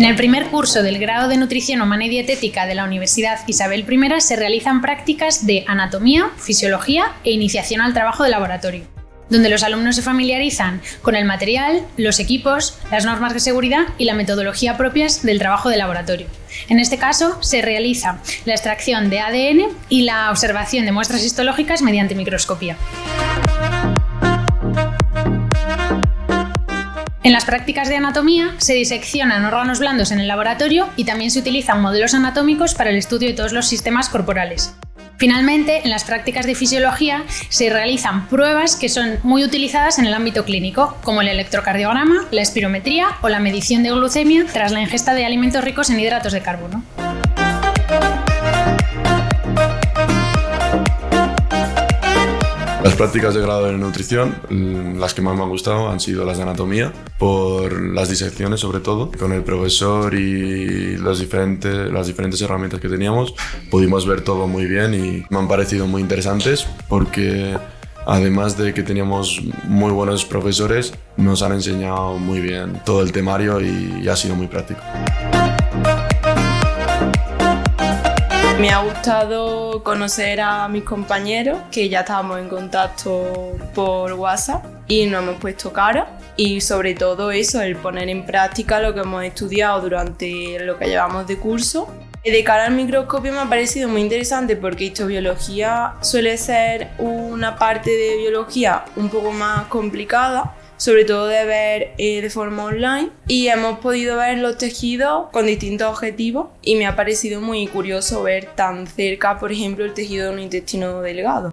En el primer curso del grado de Nutrición Humana y Dietética de la Universidad Isabel I se realizan prácticas de anatomía, fisiología e iniciación al trabajo de laboratorio, donde los alumnos se familiarizan con el material, los equipos, las normas de seguridad y la metodología propias del trabajo de laboratorio. En este caso, se realiza la extracción de ADN y la observación de muestras histológicas mediante microscopía. En las prácticas de anatomía se diseccionan órganos blandos en el laboratorio y también se utilizan modelos anatómicos para el estudio de todos los sistemas corporales. Finalmente, en las prácticas de fisiología se realizan pruebas que son muy utilizadas en el ámbito clínico, como el electrocardiograma, la espirometría o la medición de glucemia tras la ingesta de alimentos ricos en hidratos de carbono. Las prácticas de grado de nutrición, mm, las que más me han gustado han sido las de anatomía, por las disecciones sobre todo. Con el profesor y las diferentes, las diferentes herramientas que teníamos pudimos ver todo muy bien y me han parecido muy interesantes porque además de que teníamos muy buenos profesores, nos han enseñado muy bien todo el temario y ha sido muy práctico. Me ha gustado conocer a mis compañeros, que ya estábamos en contacto por WhatsApp y nos hemos puesto cara. Y sobre todo eso, el poner en práctica lo que hemos estudiado durante lo que llevamos de curso. De cara al microscopio me ha parecido muy interesante porque histobiología suele ser una parte de biología un poco más complicada sobre todo de ver eh, de forma online y hemos podido ver los tejidos con distintos objetivos y me ha parecido muy curioso ver tan cerca, por ejemplo, el tejido de un intestino delgado.